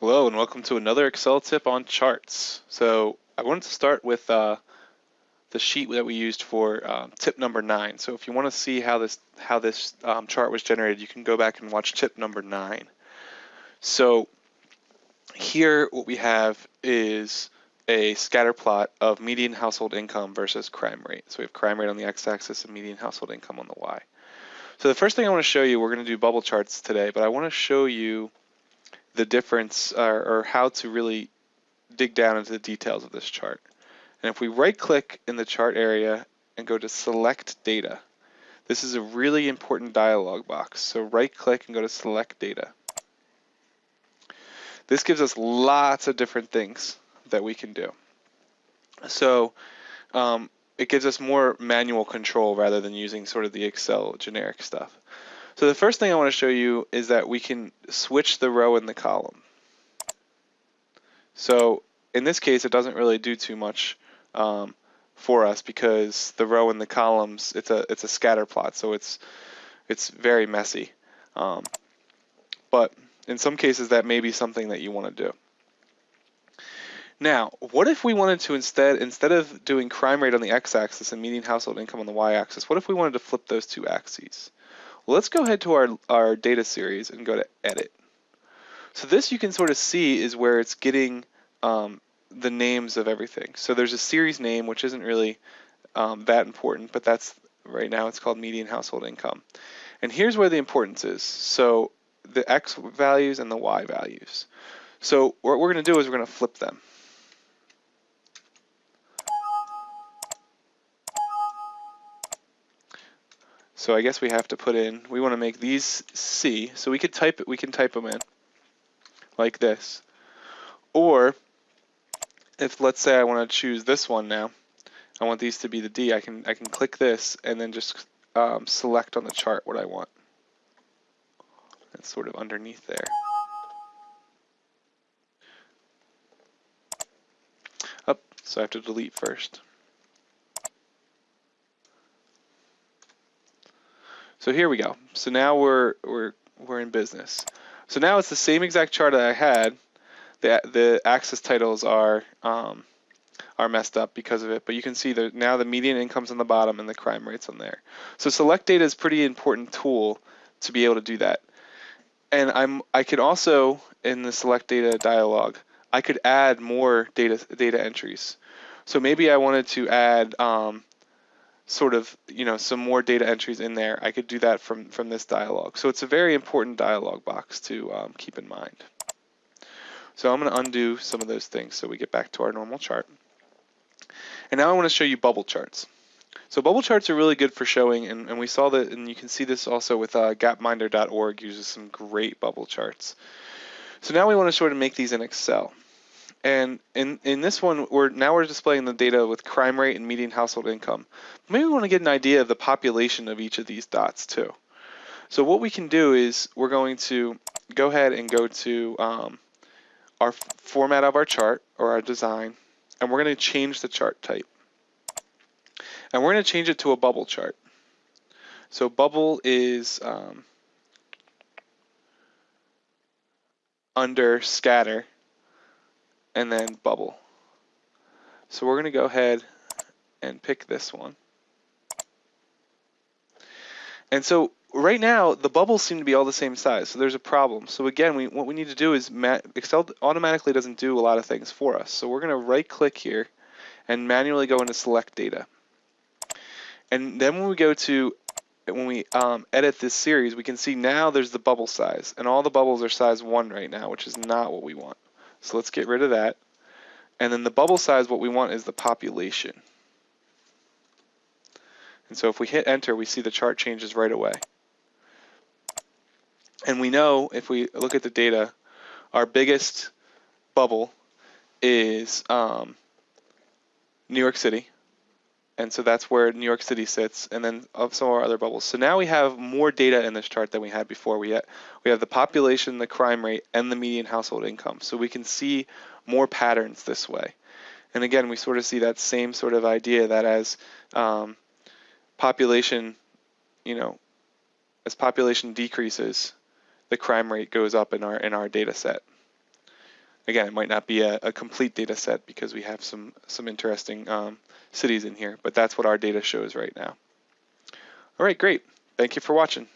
Hello and welcome to another Excel tip on charts. So I wanted to start with uh, the sheet that we used for um, tip number nine. So if you want to see how this how this um, chart was generated, you can go back and watch tip number nine. So here what we have is a scatter plot of median household income versus crime rate. So we have crime rate on the x-axis and median household income on the y. So the first thing I want to show you, we're going to do bubble charts today, but I want to show you the difference or, or how to really dig down into the details of this chart. And if we right click in the chart area and go to select data, this is a really important dialog box. So right click and go to select data. This gives us lots of different things that we can do. So um, it gives us more manual control rather than using sort of the Excel generic stuff. So the first thing I want to show you is that we can switch the row and the column. So in this case, it doesn't really do too much um, for us because the row and the columns, it's a it's a scatter plot, so it's it's very messy. Um, but in some cases, that may be something that you want to do. Now, what if we wanted to instead, instead of doing crime rate on the x-axis and median household income on the y-axis, what if we wanted to flip those two axes? Well, let's go ahead to our, our data series and go to edit. So this you can sort of see is where it's getting um, the names of everything. So there's a series name, which isn't really um, that important, but that's right now it's called median household income. And here's where the importance is. So the x values and the y values. So what we're going to do is we're going to flip them. So I guess we have to put in, we want to make these C, so we could type it, we can type them in like this. Or if let's say I want to choose this one now, I want these to be the D, I can I can click this and then just um, select on the chart what I want. It's sort of underneath there. Up, so I have to delete first. So here we go. So now we're we're we're in business. So now it's the same exact chart that I had. The the axis titles are um, are messed up because of it, but you can see that now the median income's on the bottom and the crime rate's on there. So select data is pretty important tool to be able to do that. And I'm I could also in the select data dialog, I could add more data data entries. So maybe I wanted to add um, sort of, you know, some more data entries in there, I could do that from, from this dialog. So it's a very important dialog box to um, keep in mind. So I'm going to undo some of those things so we get back to our normal chart. And now I want to show you bubble charts. So bubble charts are really good for showing, and, and we saw that, and you can see this also with uh, gapminder.org uses some great bubble charts. So now we want to sort of make these in Excel. And in, in this one, we're now we're displaying the data with crime rate and median household income. Maybe we want to get an idea of the population of each of these dots too. So what we can do is we're going to go ahead and go to um, our format of our chart or our design, and we're going to change the chart type. And we're going to change it to a bubble chart. So bubble is um, under scatter and then bubble. So we're going to go ahead and pick this one. And so right now, the bubbles seem to be all the same size, so there's a problem. So again, we, what we need to do is, Excel automatically doesn't do a lot of things for us. So we're going to right click here and manually go into select data. And then when we go to, when we um, edit this series, we can see now there's the bubble size, and all the bubbles are size 1 right now, which is not what we want. So let's get rid of that. And then the bubble size, what we want is the population. And so if we hit enter, we see the chart changes right away. And we know if we look at the data, our biggest bubble is um, New York City and so that's where New York City sits, and then of some of our other bubbles. So now we have more data in this chart than we had before. We, ha we have the population, the crime rate, and the median household income. So we can see more patterns this way. And again, we sort of see that same sort of idea that as um, population, you know, as population decreases, the crime rate goes up in our in our data set. Again, it might not be a, a complete data set because we have some some interesting um, cities in here, but that's what our data shows right now. All right, great. Thank you for watching.